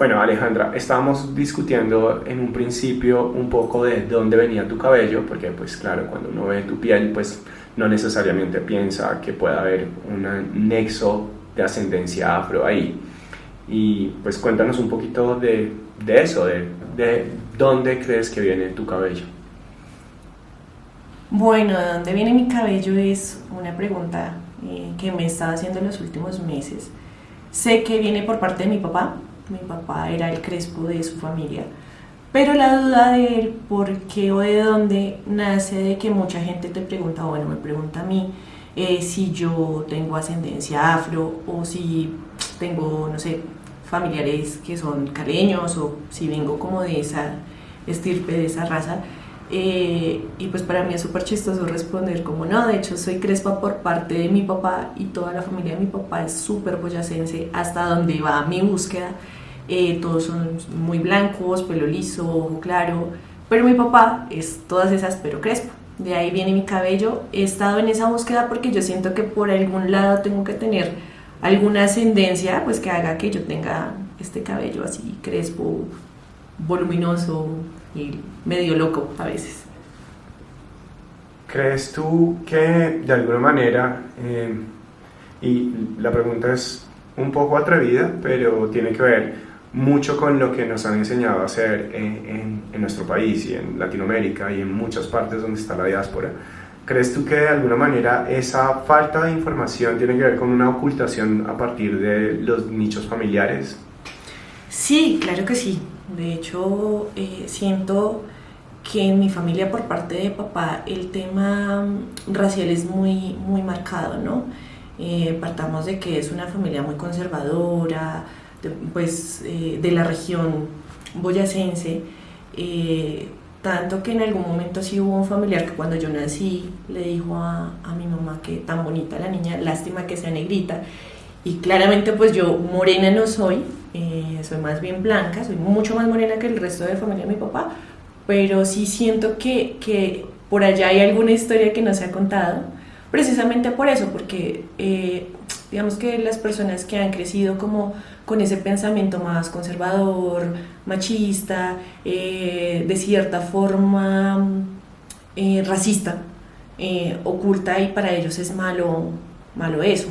Bueno, Alejandra, estábamos discutiendo en un principio un poco de dónde venía tu cabello, porque pues claro, cuando uno ve tu piel, pues no necesariamente piensa que pueda haber un nexo de ascendencia afro ahí. Y pues cuéntanos un poquito de, eso, de, de dónde crees que viene tu cabello. Bueno, ¿de dónde viene mi cabello? Es una pregunta eh, que me he estado haciendo en los últimos meses. Sé que viene por parte de mi papá. Mi papá era el crespo de su familia. Pero la duda de él, por qué o de dónde, nace de que mucha gente te pregunta, bueno, me pregunta a mí eh, si yo tengo ascendencia afro o si tengo, no sé, familiares que son caleños o si vengo como de esa estirpe, de esa raza. Eh, y pues para mí es súper chistoso responder como no, de hecho soy crespa por parte de mi papá y toda la familia de mi papá es súper boyacense hasta donde va mi búsqueda. Eh, todos son muy blancos, pelo liso, ojo claro, pero mi papá es todas esas pero crespa. De ahí viene mi cabello. He estado en esa búsqueda porque yo siento que por algún lado tengo que tener alguna ascendencia pues que haga que yo tenga este cabello así crespo, voluminoso, y medio loco a veces. ¿Crees tú que de alguna manera, eh, y la pregunta es un poco atrevida, pero tiene que ver mucho con lo que nos han enseñado a hacer en, en, nuestro país y en Latinoamérica y en muchas partes donde está la diáspora, ¿crees tú que de alguna manera esa falta de información tiene que ver con una ocultación a partir de los nichos familiares? Sí, claro que sí. De hecho, eh, siento que en mi familia por parte de papá el tema mm, racial es muy, muy marcado, ¿no? Eh, partamos de que es una familia muy conservadora, pues eh, de la región boyacense, tanto que en algún momento sí hubo un familiar que cuando yo nací le dijo a, a mi mamá que tan bonita la niña, lástima que sea negrita, y claramente pues yo morena no soy, eh, soy más bien blanca, soy mucho más morena que el resto de la familia de mi papá, pero sí siento que, que por allá hay alguna historia que no se ha contado, precisamente por eso, porque eh, digamos que las personas que han crecido como con ese pensamiento más conservador, machista, eh, de cierta forma racista, oculta y para ellos es malo, malo eso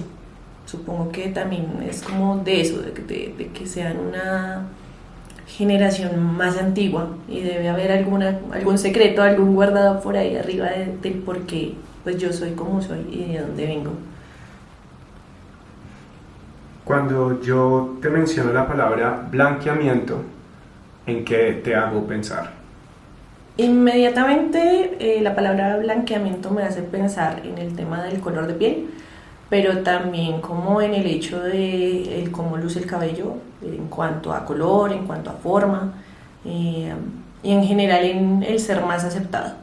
supongo que también es como de eso, de que, de, sean una generación más antigua y debe haber alguna, algún secreto, algún guardado por ahí arriba del por qué pues yo soy como soy y de dónde vengo. Cuando yo te menciono la palabra blanqueamiento, ¿en qué te hago pensar? Inmediatamente eh, la palabra blanqueamiento me hace pensar en el tema del color de piel, pero también como en el hecho de cómo luce el cabello en cuanto a color, en cuanto a forma eh, y en general en el ser más aceptado.